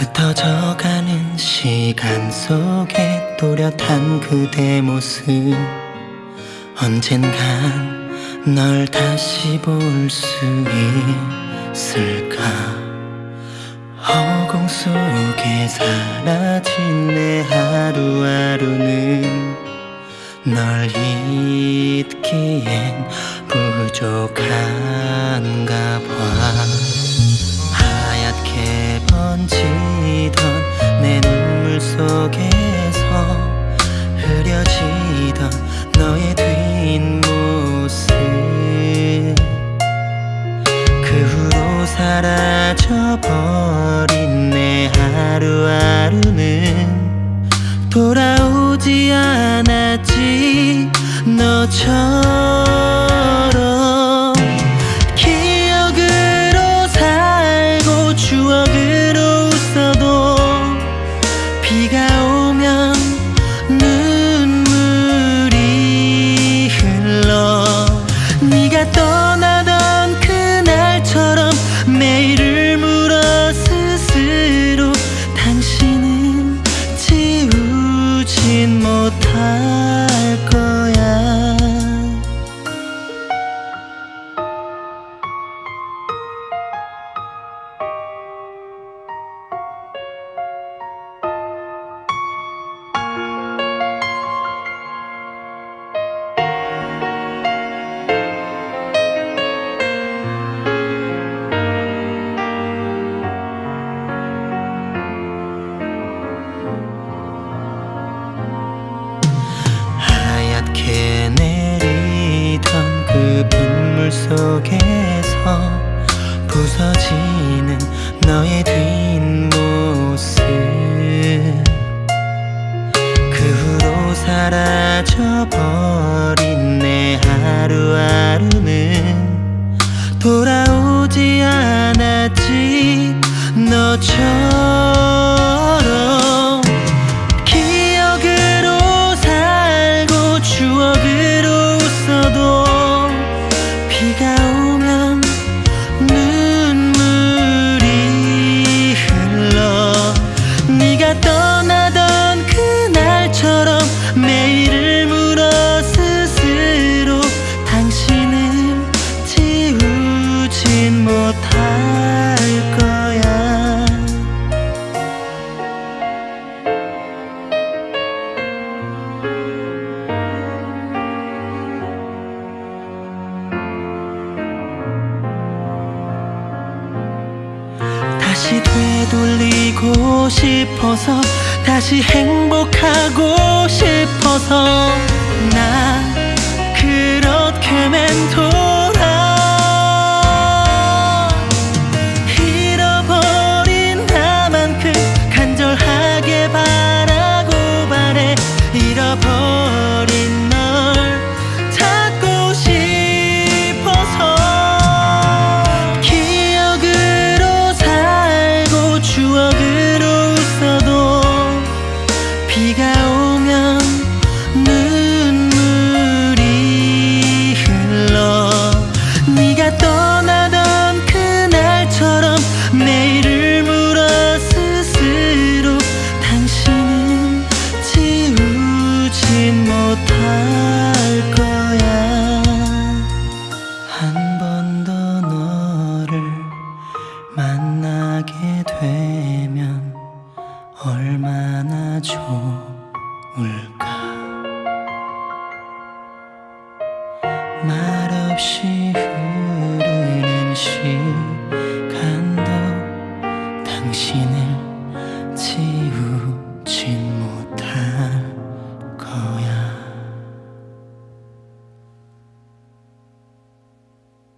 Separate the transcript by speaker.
Speaker 1: 젖어가는 시간 속에 또렷한 그대 모습. 언젠간 널 다시 볼 수 있을까? 허공 속에 사라진 내 하루하루는 널 잊기엔 부족한가 봐 번지던 내 눈물 속에서 흐려지던 너의 뒷모습. 그 후로 사라져버린 내 하루하루는 돌아오지 않았지 너처럼 속에서 부서지는 너의 뒷모습. 그 후로 사라져버린 내 하루하루는 돌아오지 않았지. 너처럼 지우진 못할 거야. 다시 되돌리고 싶어서 다시 행복하고 싶어서 나 되면 얼마나 좋을까? 말없이